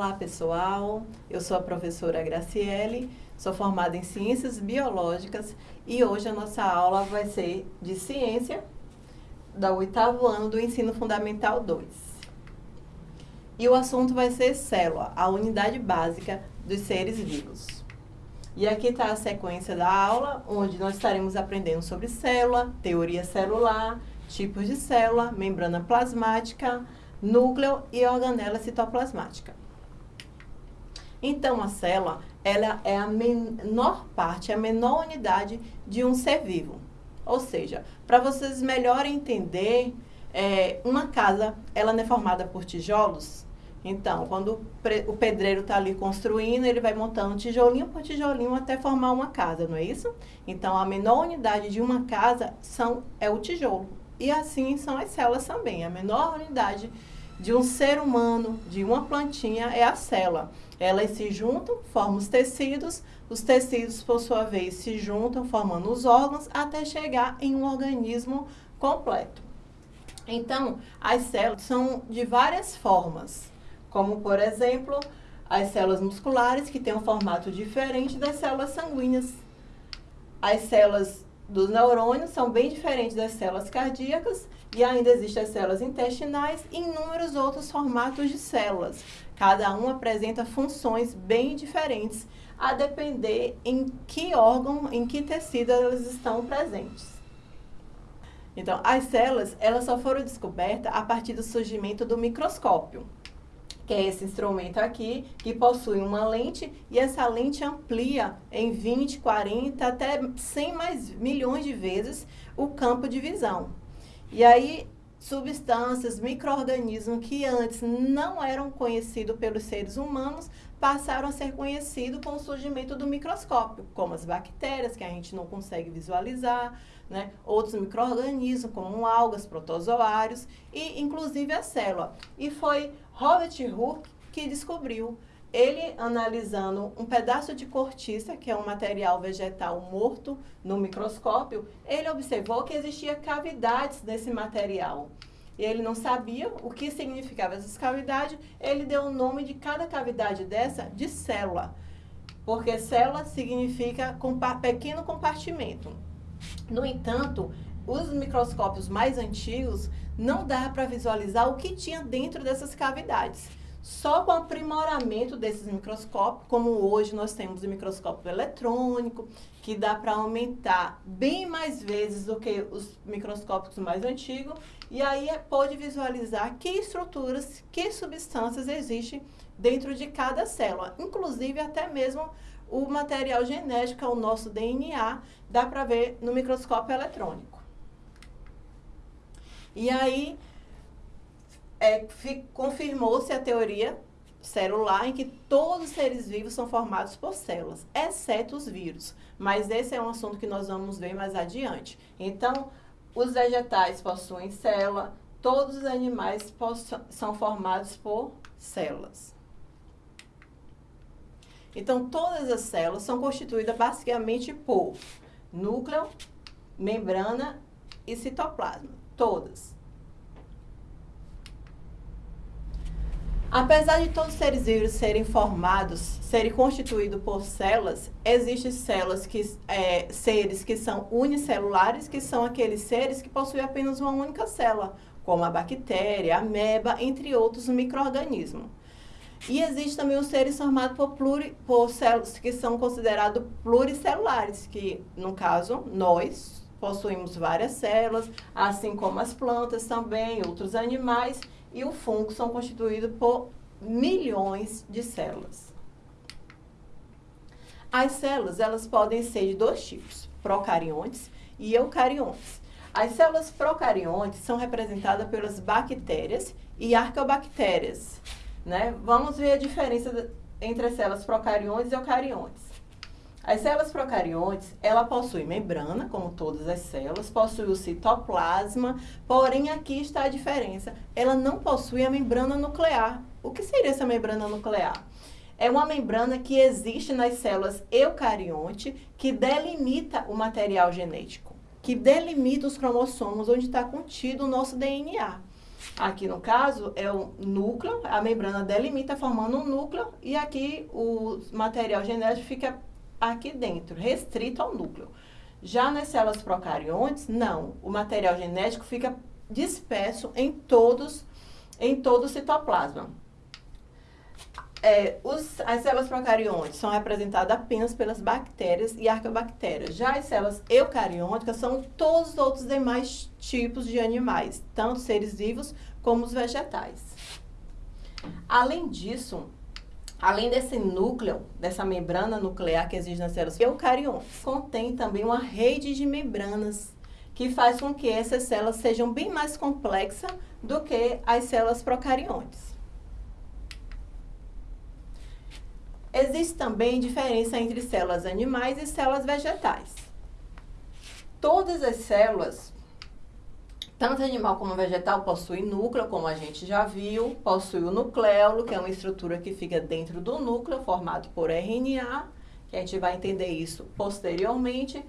Olá pessoal, eu sou a professora Graciele, sou formada em Ciências Biológicas e hoje a nossa aula vai ser de Ciência do oitavo ano do Ensino Fundamental 2. E o assunto vai ser célula, a unidade básica dos seres vivos. E aqui está a sequência da aula, onde nós estaremos aprendendo sobre célula, teoria celular, tipos de célula, membrana plasmática, núcleo e organela citoplasmática. Então, a célula ela é a menor parte, a menor unidade de um ser vivo. Ou seja, para vocês melhor entender, é, uma casa ela não é formada por tijolos. Então, quando o pedreiro está ali construindo, ele vai montando tijolinho por tijolinho até formar uma casa, não é isso? Então, a menor unidade de uma casa são, é o tijolo. E assim são as células também. A menor unidade de um ser humano, de uma plantinha, é a célula. Elas se juntam, formam os tecidos, os tecidos, por sua vez, se juntam, formando os órgãos, até chegar em um organismo completo. Então, as células são de várias formas, como, por exemplo, as células musculares, que têm um formato diferente das células sanguíneas. As células dos neurônios são bem diferentes das células cardíacas e ainda existem as células intestinais e inúmeros outros formatos de células. Cada um apresenta funções bem diferentes, a depender em que órgão, em que tecido elas estão presentes. Então, as células, elas só foram descobertas a partir do surgimento do microscópio que é esse instrumento aqui, que possui uma lente e essa lente amplia em 20, 40, até 100 mais milhões de vezes o campo de visão. E aí, substâncias, micro-organismos que antes não eram conhecidos pelos seres humanos, passaram a ser conhecidos com o surgimento do microscópio, como as bactérias, que a gente não consegue visualizar, né? outros micro-organismos, como algas, protozoários, e inclusive a célula. E foi Robert Hooke que descobriu ele analisando um pedaço de cortiça, que é um material vegetal morto, no microscópio, ele observou que existia cavidades nesse material. E ele não sabia o que significava essas cavidades, ele deu o nome de cada cavidade dessa de célula. Porque célula significa compa pequeno compartimento. No entanto, os microscópios mais antigos não dá para visualizar o que tinha dentro dessas cavidades. Só com o aprimoramento desses microscópios, como hoje nós temos o microscópio eletrônico, que dá para aumentar bem mais vezes do que os microscópios mais antigos, e aí é, pode visualizar que estruturas, que substâncias existem dentro de cada célula, inclusive até mesmo o material genético, o nosso DNA, dá para ver no microscópio eletrônico. E aí, é, confirmou-se a teoria celular em que todos os seres vivos são formados por células, exceto os vírus. Mas esse é um assunto que nós vamos ver mais adiante. Então, os vegetais possuem célula, todos os animais são formados por células. Então, todas as células são constituídas basicamente por núcleo, membrana e citoplasma. Todas. Apesar de todos os seres vivos serem formados, serem constituídos por células, existem células que, é, seres que são unicelulares, que são aqueles seres que possuem apenas uma única célula, como a bactéria, a ameba, entre outros micro-organismos. E existe também os seres formados por, pluri, por células que são considerados pluricelulares, que, no caso, nós, possuímos várias células, assim como as plantas também, outros animais, e o fungo são constituídos por milhões de células. As células, elas podem ser de dois tipos, procariontes e eucariontes. As células procariontes são representadas pelas bactérias e arqueobactérias. Né? Vamos ver a diferença entre as células procariontes e eucariontes. As células procariontes, ela possui membrana, como todas as células, possui o citoplasma, porém aqui está a diferença. Ela não possui a membrana nuclear. O que seria essa membrana nuclear? É uma membrana que existe nas células eucarionte que delimita o material genético, que delimita os cromossomos onde está contido o nosso DNA. Aqui no caso é o núcleo, a membrana delimita formando um núcleo e aqui o material genético fica aqui dentro, restrito ao núcleo. Já nas células procariontes, não. O material genético fica disperso em todos, em todo o citoplasma. É, os, as células procariontes são representadas apenas pelas bactérias e arqueobactérias. Já as células eucarióticas são todos os outros demais tipos de animais, tanto seres vivos como os vegetais. Além disso, além desse núcleo, dessa membrana nuclear que existe nas células eucariontes, contém também uma rede de membranas que faz com que essas células sejam bem mais complexas do que as células procariontes. Existe também diferença entre células animais e células vegetais. Todas as células, tanto animal como vegetal, possuem núcleo, como a gente já viu, possui o nucleolo, que é uma estrutura que fica dentro do núcleo, formado por RNA, que a gente vai entender isso posteriormente.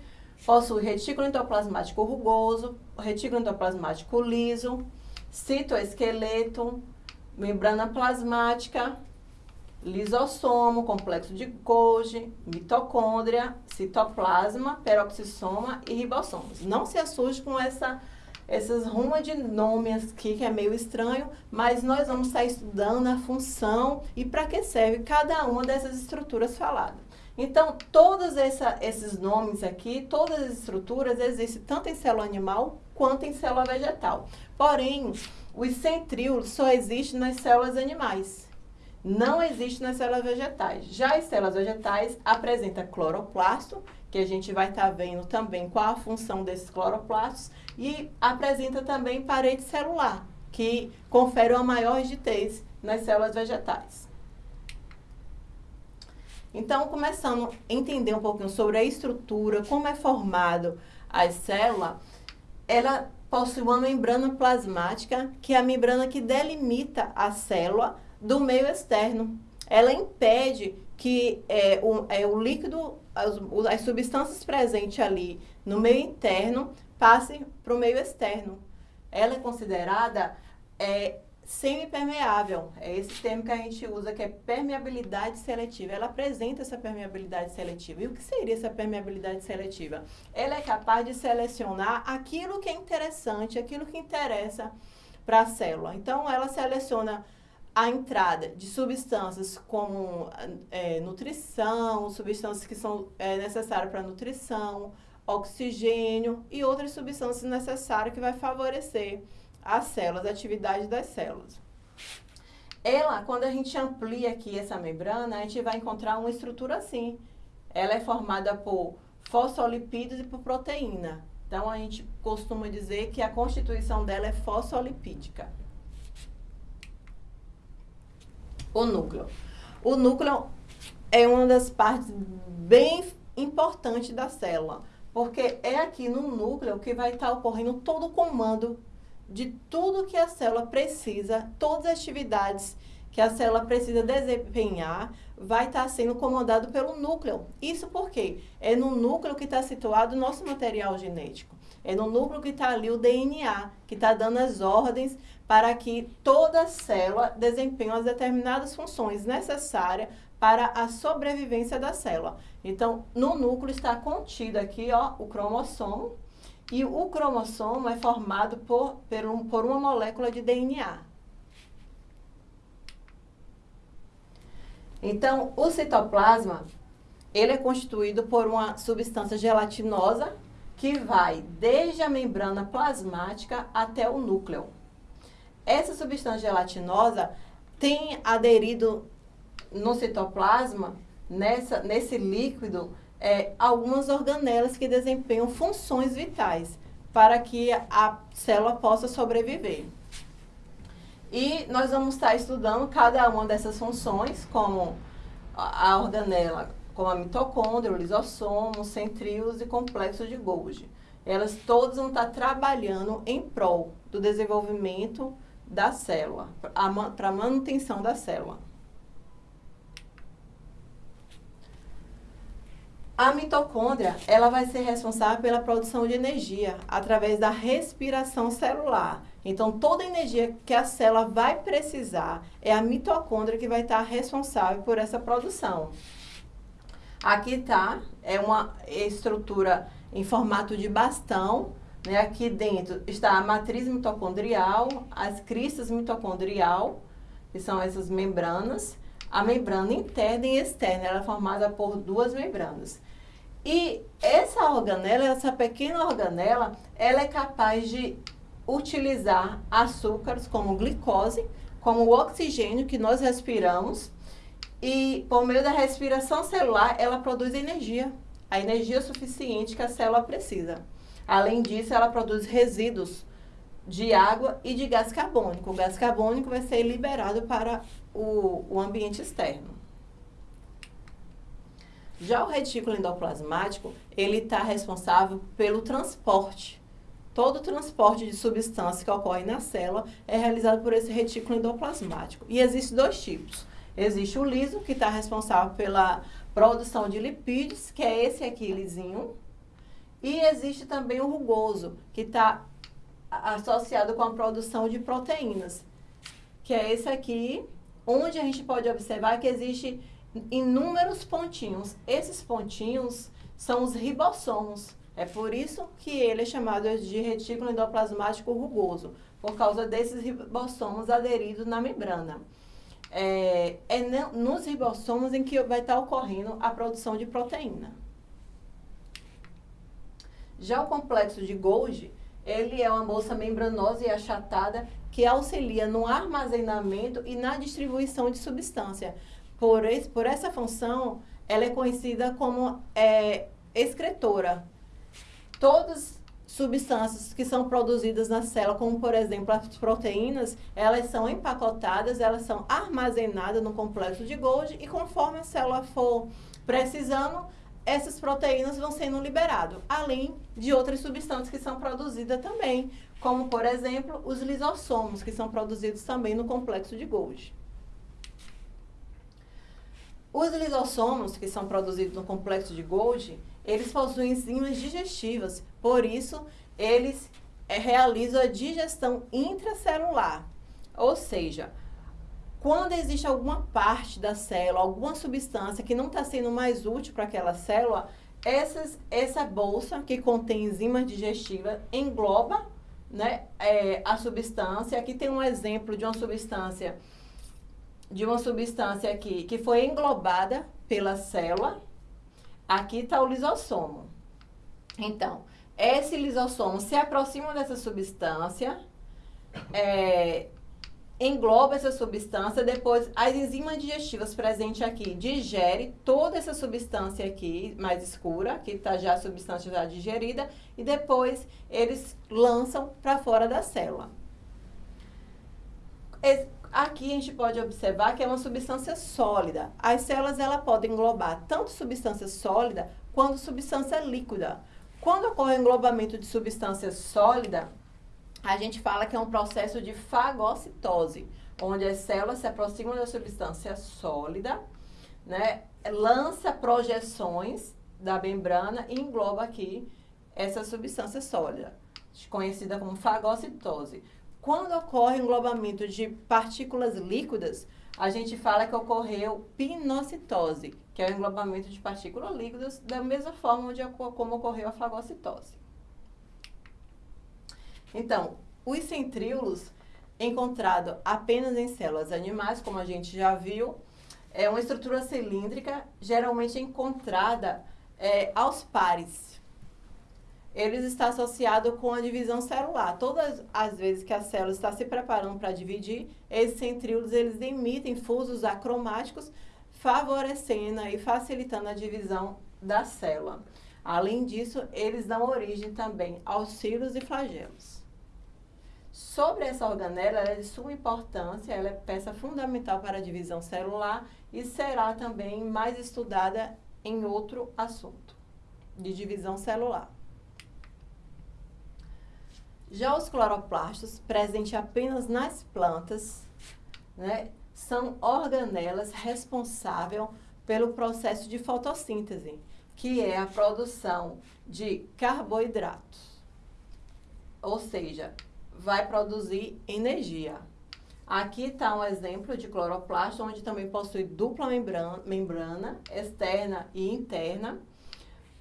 Possui retículo endoplasmático rugoso, retículo endoplasmático liso, citoesqueleto, membrana plasmática, lisossomo, complexo de Golgi, mitocôndria, citoplasma, peroxissoma e ribossomos. Não se assuste com essa, essas rumas de nomes aqui, que é meio estranho, mas nós vamos estar estudando a função e para que serve cada uma dessas estruturas faladas. Então, todos essa, esses nomes aqui, todas as estruturas existem tanto em célula animal quanto em célula vegetal. Porém, os centríolos só existem nas células animais não existe nas células vegetais. Já as células vegetais apresentam cloroplasto, que a gente vai estar tá vendo também qual a função desses cloroplastos, e apresenta também parede celular, que confere uma maior rigidez nas células vegetais. Então, começando a entender um pouquinho sobre a estrutura, como é formado a célula, ela possui uma membrana plasmática, que é a membrana que delimita a célula do meio externo. Ela impede que é, o, é, o líquido, as, as substâncias presentes ali no meio interno passem para o meio externo. Ela é considerada é, semi-permeável. É esse termo que a gente usa, que é permeabilidade seletiva. Ela apresenta essa permeabilidade seletiva. E o que seria essa permeabilidade seletiva? Ela é capaz de selecionar aquilo que é interessante, aquilo que interessa para a célula. Então, ela seleciona a entrada de substâncias como é, nutrição, substâncias que são é, necessárias para nutrição, oxigênio e outras substâncias necessárias que vai favorecer as células, a atividade das células. Ela, quando a gente amplia aqui essa membrana, a gente vai encontrar uma estrutura assim. Ela é formada por fosfolipídios e por proteína. Então, a gente costuma dizer que a constituição dela é fosfolipídica. O núcleo. O núcleo é uma das partes bem importantes da célula, porque é aqui no núcleo que vai estar ocorrendo todo o comando de tudo que a célula precisa, todas as atividades que a célula precisa desempenhar, vai estar sendo comandado pelo núcleo. Isso porque é no núcleo que está situado o nosso material genético. É no núcleo que está ali o DNA, que está dando as ordens para que toda célula desempenhe as determinadas funções necessárias para a sobrevivência da célula. Então, no núcleo está contido aqui ó, o cromossomo, e o cromossomo é formado por, por, um, por uma molécula de DNA. Então, o citoplasma, ele é constituído por uma substância gelatinosa que vai desde a membrana plasmática até o núcleo. Essa substância gelatinosa tem aderido no citoplasma, nessa, nesse líquido, é, algumas organelas que desempenham funções vitais para que a célula possa sobreviver. E nós vamos estar estudando cada uma dessas funções, como a organela como a mitocôndria, o lisossomo, centríolos e complexo de Golgi. Elas todas vão estar trabalhando em prol do desenvolvimento da célula, para a manutenção da célula. A mitocôndria, ela vai ser responsável pela produção de energia através da respiração celular. Então, toda a energia que a célula vai precisar é a mitocôndria que vai estar responsável por essa produção. Aqui está, é uma estrutura em formato de bastão, né? Aqui dentro está a matriz mitocondrial, as cristas mitocondrial, que são essas membranas, a membrana interna e externa, ela é formada por duas membranas. E essa organela, essa pequena organela, ela é capaz de utilizar açúcares como glicose, como o oxigênio que nós respiramos, e por meio da respiração celular, ela produz energia, a energia suficiente que a célula precisa. Além disso, ela produz resíduos de água e de gás carbônico. O gás carbônico vai ser liberado para o, o ambiente externo. Já o retículo endoplasmático, ele está responsável pelo transporte. Todo o transporte de substância que ocorre na célula é realizado por esse retículo endoplasmático. E existem dois tipos. Existe o liso, que está responsável pela produção de lipídios, que é esse aqui lisinho. E existe também o rugoso, que está associado com a produção de proteínas, que é esse aqui, onde a gente pode observar que existe inúmeros pontinhos. Esses pontinhos são os ribossomos. É por isso que ele é chamado de retículo endoplasmático rugoso, por causa desses ribossomos aderidos na membrana. É, é nos ribossomos em que vai estar ocorrendo a produção de proteína. Já o complexo de Golgi, ele é uma bolsa membranosa e achatada que auxilia no armazenamento e na distribuição de substância. Por, esse, por essa função, ela é conhecida como é, excretora. Todas substâncias que são produzidas na célula, como por exemplo as proteínas, elas são empacotadas, elas são armazenadas no complexo de Golgi e conforme a célula for precisando, essas proteínas vão sendo liberadas, além de outras substâncias que são produzidas também, como, por exemplo, os lisossomos, que são produzidos também no complexo de Golgi. Os lisossomos, que são produzidos no complexo de Golgi, eles possuem enzimas digestivas, por isso, eles é, realizam a digestão intracelular, ou seja, quando existe alguma parte da célula, alguma substância que não está sendo mais útil para aquela célula, essas, essa bolsa que contém enzimas digestivas engloba né, é, a substância. Aqui tem um exemplo de uma substância, de uma substância aqui que foi englobada pela célula. Aqui está o lisossomo. Então, esse lisossomo se aproxima dessa substância, é, engloba essa substância, depois as enzimas digestivas presentes aqui digere toda essa substância aqui mais escura, que está já a substância já digerida, e depois eles lançam para fora da célula. Aqui a gente pode observar que é uma substância sólida. As células ela podem englobar tanto substância sólida quanto substância líquida. Quando ocorre o englobamento de substância sólida, a gente fala que é um processo de fagocitose, onde as células se aproximam da substância sólida, né, lança projeções da membrana e engloba aqui essa substância sólida, conhecida como fagocitose. Quando ocorre englobamento de partículas líquidas, a gente fala que ocorreu pinocitose, que é o englobamento de partículas líquidas, da mesma forma de, como ocorreu a fagocitose. Então, os centríolos encontrado apenas em células animais, como a gente já viu, é uma estrutura cilíndrica, geralmente encontrada é, aos pares. Eles estão associados com a divisão celular. Todas as vezes que a célula está se preparando para dividir, esses centríolos eles emitem fusos acromáticos, favorecendo e facilitando a divisão da célula. Além disso, eles dão origem também aos cilos e flagelos. Sobre essa organela, ela é de suma importância, ela é peça fundamental para a divisão celular e será também mais estudada em outro assunto, de divisão celular. Já os cloroplastos, presentes apenas nas plantas, né, são organelas responsáveis pelo processo de fotossíntese. que é a produção de carboidratos. Ou seja, vai produzir energia. Aqui está um exemplo de cloroplasto, onde também possui dupla membrana, membrana externa e interna.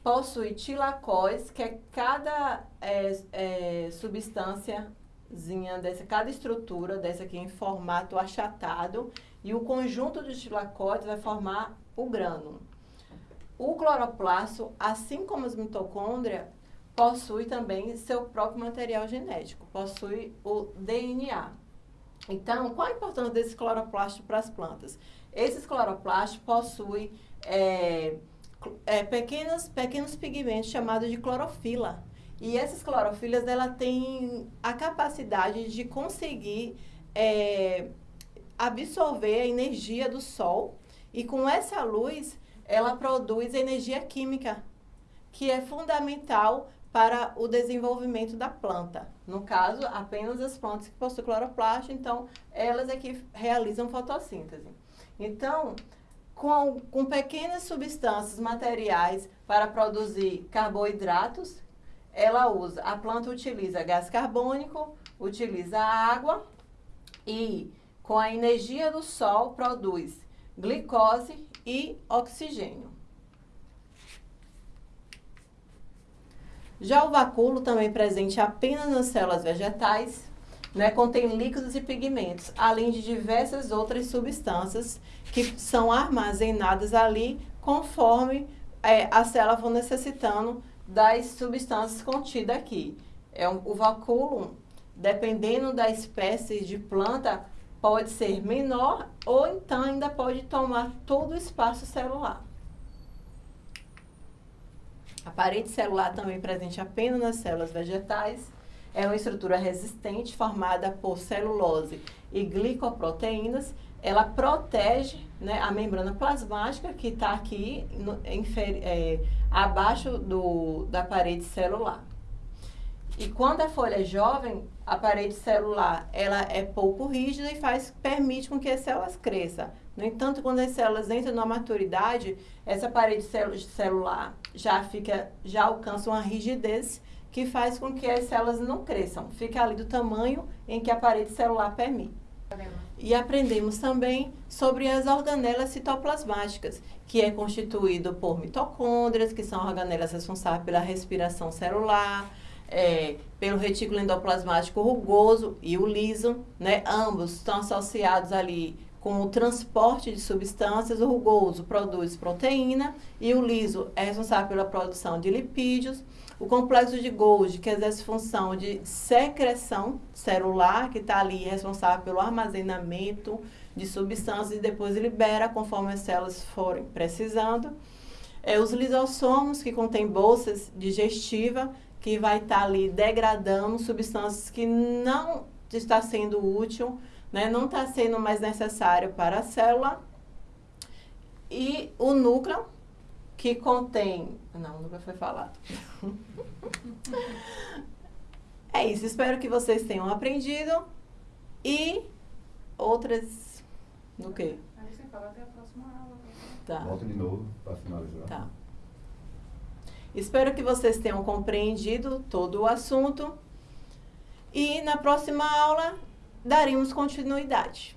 Possui tilacóis, que é cada é, é, substânciazinha dessa, cada estrutura dessa aqui em formato achatado. E o conjunto de tilacóides vai formar o grânulo. O cloroplasto, assim como as mitocôndrias, possui também seu próprio material genético, possui o DNA. Então, qual a importância desse cloroplasto para as plantas? Esses cloroplastos possuem é, é, pequenos, pequenos pigmentos chamados de clorofila. E essas clorofilas, ela tem a capacidade de conseguir é, absorver a energia do sol e com essa luz, ela produz energia química, que é fundamental para o desenvolvimento da planta. No caso, apenas as plantas que possuem cloroplasto, então elas é que realizam fotossíntese. Então, com, com pequenas substâncias materiais para produzir carboidratos, ela usa, a planta utiliza gás carbônico, utiliza água e com a energia do sol produz glicose e oxigênio. Já o vacúolo, também presente apenas nas células vegetais, né, contém líquidos e pigmentos, além de diversas outras substâncias que são armazenadas ali conforme é, a célula for necessitando das substâncias contidas aqui. É um, o vacúolo, dependendo da espécie de planta, pode ser menor ou então ainda pode tomar todo o espaço celular. A parede celular também presente apenas nas células vegetais. É uma estrutura resistente formada por celulose e glicoproteínas. Ela protege né, a membrana plasmática que está aqui no, é, abaixo do, da parede celular. E quando a folha é jovem, a parede celular ela é pouco rígida e faz, permite com que as células cresçam. No entanto, quando as células entram na maturidade, essa parede celular já fica, já alcança uma rigidez que faz com que as células não cresçam. Fica ali do tamanho em que a parede celular permite. E aprendemos também sobre as organelas citoplasmáticas, que é constituído por mitocôndrias, que são organelas responsáveis pela respiração celular, é, pelo retículo endoplasmático rugoso e o liso, né? Ambos estão associados ali com o transporte de substâncias. O rugoso produz proteína e o liso é responsável pela produção de lipídios. O complexo de Golgi, que exerce função de secreção celular, que está ali responsável pelo armazenamento de substâncias e depois libera conforme as células forem precisando. É, os lisossomos, que contêm bolsas digestivas, que vai estar tá ali degradando substâncias que não está sendo útil, né, não está sendo mais necessário para a célula. E o núcleo, que contém... Não, núcleo foi falado. é isso, espero que vocês tenham aprendido. E outras... No quê? Aí você fala até a próxima aula. Tá. Volta de novo para finalizar. Tá. Espero que vocês tenham compreendido todo o assunto. E na próxima aula daremos continuidade.